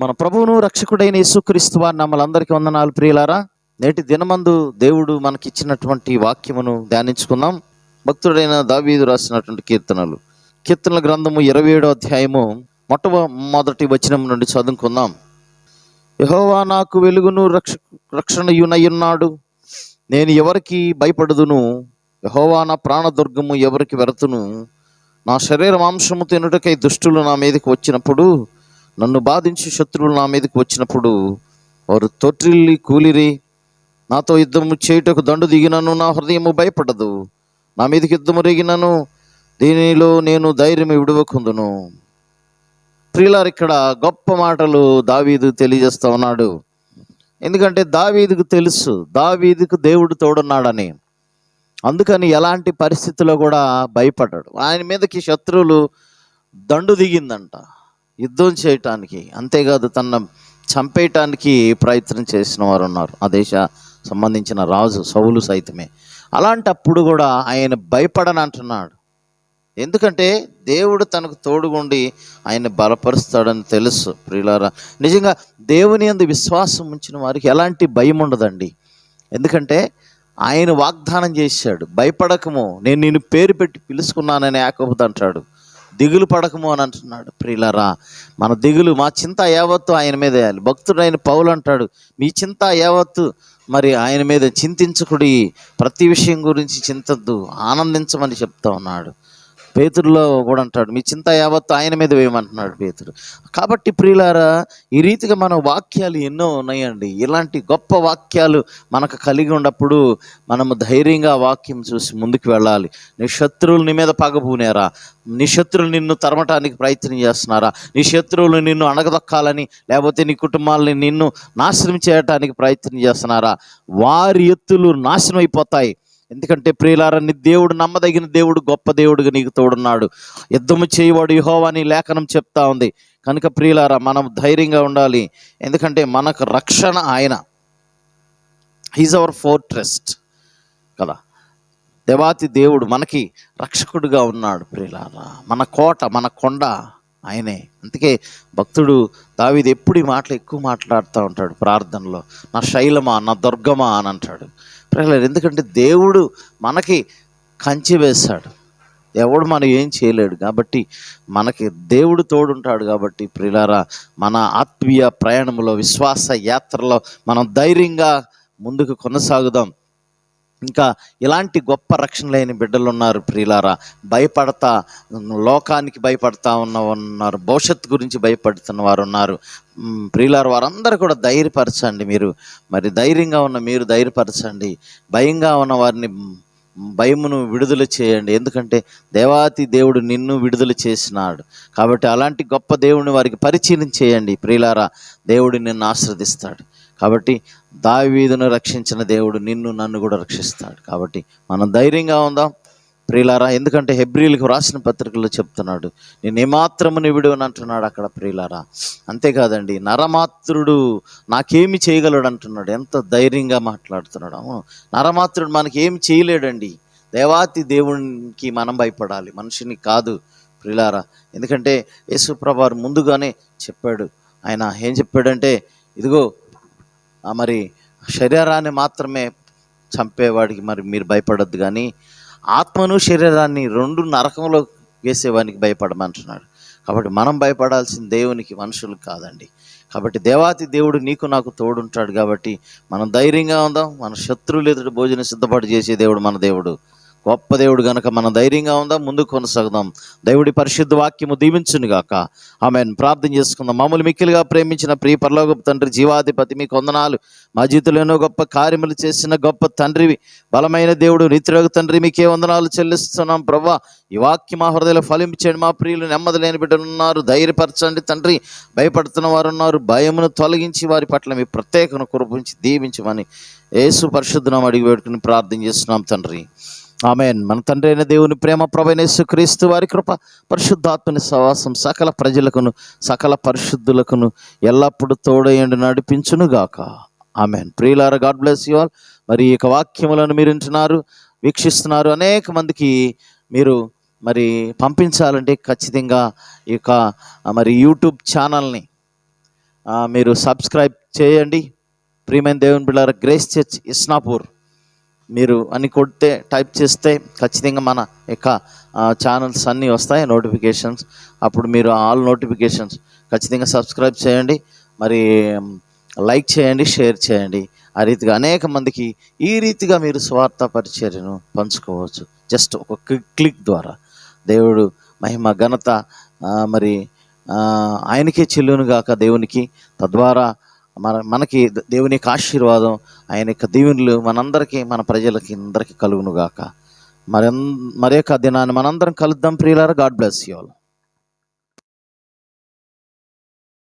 మన ప్రభువును రక్షకుడైన యేసుక్రీస్తు వారి నమ్మలందరికీ వందనాలు. ప్రియులారా నేటి దినమందు దేవుడు మనకిచ్చినటువంటి వాక్యమును ధ్యానించుకుందాం. భక్తుడైన దావీదు రాసినటువంటి కీర్తనలు. కీర్తనల గ్రంథము ఇరవై ఏడో అధ్యాయము మొట్టమొదటి వచనం నుండి చదువుకుందాం. యహోవా నాకు వెలుగును రక్ష రక్షణయునయున్నాడు. నేను ఎవరికి భయపడదును? యహోవా నా ప్రాణదుర్గము ఎవరికి వెరతును? నా శరీర మాంసము తినుటకై దుష్టులు నా మీదకి వచ్చినప్పుడు నన్ను బాధించి శత్రువులు నా మీదకి వచ్చినప్పుడు వారు తొట్టిల్లి కూలిరి. నాతో యుద్ధము చేయుటకు దండు దిగినను నా హృదయము భయపడదు. నా మీదకి యుద్ధము రేగినను దీనిలో నేను ధైర్యం విడవకుందును. ప్రియులారు ఇక్కడ గొప్ప మాటలు దావీదు తెలియజేస్తా ఉన్నాడు. ఎందుకంటే దావీదుకు తెలుసు దావీదుకు దేవుడు తోడున్నాడని. అందుకని ఎలాంటి పరిస్థితుల్లో కూడా భయపడ్డాడు. ఆయన మీదకి శత్రువులు దండు దిగిందంట. యుద్ధం చేయటానికి అంతేకాదు తన చంపేయటానికి ప్రయత్నం చేసిన వారు ఉన్నారు. ఆ దేశ సంబంధించిన రాజు సౌలు సైతమే. అలాంటప్పుడు కూడా ఆయన భయపడని అంటున్నాడు. ఎందుకంటే దేవుడు తనకు తోడుగుండి ఆయన బలపరుస్తాడని తెలుసు. ప్రియులారా నిజంగా దేవుని అందు విశ్వాసం ఉంచిన వారికి ఎలాంటి భయం ఉండదండి. ఎందుకంటే ఆయన వాగ్దానం చేశాడు భయపడకము నేను నిన్ను పేరు పెట్టి పిలుచుకున్నానని యాకోబుతో అంటాడు. దిగులు పడకము అని అంటున్నాడు. ప్రియులరా మన దిగులు మా చింత యావత్తు ఆయన మీద వేయాలి. భక్తుడు ఆయన పౌలు అంటాడు మీ చింత యావత్తు మరి ఆయన మీద చింతించకుడి ప్రతి విషయం గురించి చింతద్దు ఆనందించమని చెప్తా ఉన్నాడు. పేతురులో కూడా అంటాడు మీ చింత యావత్తు ఆయన మీద వేయమంటున్నాడు పేతుడు కాబట్టి ప్రియులారా ఈ రీతిగా మన వాక్యాలు ఎన్నో ఉన్నాయండి. ఇలాంటి గొప్ప వాక్యాలు మనకు కలిగి ఉన్నప్పుడు మనము ధైర్యంగా వాక్యం చూసి ముందుకు వెళ్ళాలి. నీ శత్రువులు నీ మీద పగబూనేరా? నీ శత్రువులు నిన్ను తరమటానికి ప్రయత్నం చేస్తున్నారా? నీ శత్రువులు నిన్ను అణగదొక్కాలని లేకపోతే నీ కుటుంబాలని నిన్ను నాశనం చేయటానికి ప్రయత్నం చేస్తున్నారా? వారి ఎత్తులు నాశనం అయిపోతాయి ఎందుకంటే ప్రియులారని దేవుడు నమ్మదగిన దేవుడు గొప్ప దేవుడుగా నీకు తోడున్నాడు. యుద్ధము చేయవాడు యహోవా అని లేఖనం చెప్తా ఉంది. కనుక ప్రియులారా మనం ధైర్యంగా ఉండాలి. ఎందుకంటే మనకు రక్షణ ఆయన. హీజ్ అవర్ ఫోర్ ట్రస్ట్ కదా? దేవాతి దేవుడు మనకి రక్షకుడుగా ఉన్నాడు ప్రియులారా. మన కోట మన కొండ ఆయనే. అందుకే భక్తుడు దావిది ఎప్పుడు ఈ మాటలు ఎక్కువ మాట్లాడుతూ ఉంటాడు ప్రార్థనలో. నా శైలమా నా దుర్గమా అని అంటాడు. ప్రియులారా ఎందుకంటే దేవుడు మనకి కంచి వేశాడు ఎవడు మనం ఏం చేయలేడు కాబట్టి మనకి దేవుడు తోడుంటాడు కాబట్టి ప్రిలారా మన ఆత్మీయ ప్రయాణంలో విశ్వాస యాత్రలో మనం ధైర్యంగా ముందుకు కొనసాగుదాం. ఇంకా ఇలాంటి గొప్ప రక్షణ లేని బిడ్డలు ఉన్నారు ప్రియులారా. భయపడతా లోకానికి భయపడతా ఉన్న ఉన్నారు భవిష్యత్తు గురించి భయపడుతున్న వారు ఉన్నారు ప్రియులారు వారందరూ కూడా ధైర్యపరచండి మీరు. మరి ధైర్యంగా ఉన్న మీరు ధైర్యపరచండి. భయంగా ఉన్న వారిని భయమును విడుదల చేయండి. ఎందుకంటే దేవాతి దేవుడు నిన్ను విడుదల చేసినాడు. కాబట్టి అలాంటి గొప్ప దేవుడిని వారికి పరిచయం చేయండి ప్రియులారా. దేవుడు నిన్ను ఆశ్రదిస్తాడు కాబట్టి దావీదును రక్షించిన దేవుడు నిన్ను నన్ను కూడా రక్షిస్తాడు. కాబట్టి మనం ధైర్యంగా ఉందాం. ప్రియులారా ఎందుకంటే హెబ్రిలకు రాసిన పత్రికల్లో చెప్తున్నాడు నేను ఏమాత్రము నివిడు అని అంటున్నాడు అక్కడ ప్రియులారా. అంతేకాదండి నరమాత్రుడు నాకేమి చేయగలడు అంటున్నాడు. ఎంత ధైర్యంగా మాట్లాడుతున్నాడు. అవును నరమాత్రుడు మనకి ఏమి చేయలేడండి. దేవాతి దేవునికి మనం భయపడాలి మనిషిని కాదు ప్రియులారా. ఎందుకంటే యేసుప్రభారు ముందుగానే చెప్పాడు. ఆయన ఏం చెప్పాడంటే ఇదిగో మరి శరీరాన్ని మాత్రమే చంపేవాడికి మరి మీరు భయపడొద్దు కానీ ఆత్మను శరీరాన్ని రెండు నరకంలో వేసేవానికి భయపడమంటున్నాడు. కాబట్టి మనం భయపడాల్సిన దేవునికి మనుషులకు కాదండి. కాబట్టి దేవాతి దేవుడు నీకు నాకు తోడుంటాడు కాబట్టి మనం ధైర్యంగా ఉందాం మన శత్రువులు ఎదుటి భోజనం సిద్ధపాటు చేసే దేవుడు మన దేవుడు. గొప్ప దేవుడు గనక మనం ధైర్యంగా ఉందా ముందు కొనసాగుదాం. దేవుడి పరిశుద్ధ వాక్యము దీవించునుగాక. ఆమెను. ప్రార్థన చేసుకుందాం. మామూలు మిక్కిలిగా ప్రేమించిన ప్రియ పరలోకపు తండ్రి జీవాధిపతి మీకు వందనాలు మా జీవితంలో ఎన్నో గొప్ప కార్యములు చేసిన గొప్ప తండ్రివి బలమైన దేవుడు నిత్యరోగ తండ్రి మీకే వందనాలు చెల్లిస్తున్నాం. ప్రభా ఈ వాక్యం మా హృదయంలో ఫలించండి మా ప్రియులు నెమ్మది లేని బిడ్డలున్నారు ధైర్యపరచండి తండ్రి. భయపడుతున్న వారు ఉన్నారు భయమును తొలగించి వారి పట్ల మీ ప్రత్యేకను కురిపించి దీవించమని యేసు పరిశుద్ధనం అడిగి పెట్టుకుని ప్రార్థన చేస్తున్నాం తండ్రి. ఆమెన్. మన తండ్రి అయిన దేవుని ప్రేమ ప్రభైనేసు క్రీస్తు వారి కృప పరిశుద్ధాత్మని సవాసం సకల ప్రజలకును సకల పరిశుద్ధులకును ఎల్లప్పుడూ తోడయండి నడిపించునుగాక ఆమెన్. ప్రియులార గాడ్ బ్లెస్ యు ఆల్. మరి ఈ యొక్క వాక్యములను మీరు వింటున్నారు వీక్షిస్తున్నారు అనేక మందికి మీరు మరి పంపించాలంటే ఖచ్చితంగా ఈ యొక్క మరి యూట్యూబ్ ఛానల్ని మీరు సబ్స్క్రైబ్ చేయండి. ప్రియమైన దేవుని బిళ్ళార గ్రేస్ చర్చ్ ఇస్నాపూర్. మీరు అని కొడితే టైప్ చేస్తే ఖచ్చితంగా మన యొక్క ఛానల్స్ అన్నీ వస్తాయి నోటిఫికేషన్స్. అప్పుడు మీరు ఆల్ నోటిఫికేషన్స్ ఖచ్చితంగా సబ్స్క్రైబ్ చేయండి. మరి లైక్ చేయండి షేర్ చేయండి. ఆ రీతిగా అనేక మందికి ఈ రీతిగా మీరు స్వార్థ పరిచర్యను పంచుకోవచ్చు. జస్ట్ ఒక క్లిక్ క్లిక్ ద్వారా. దేవుడు మహిమ ఘనత మరి ఆయనకే చెల్లును గాక దేవునికి తద్వారా మన మనకి దేవుని యొక్క ఆశీర్వాదం ఆయన యొక్క దీవెనలు మనందరికీ మన ప్రజలకి అందరికీ కలుగును గాక మరి మరి యొక్క దినాన్ని మనందరం కలుద్దాం ప్రియులారా. God bless you all.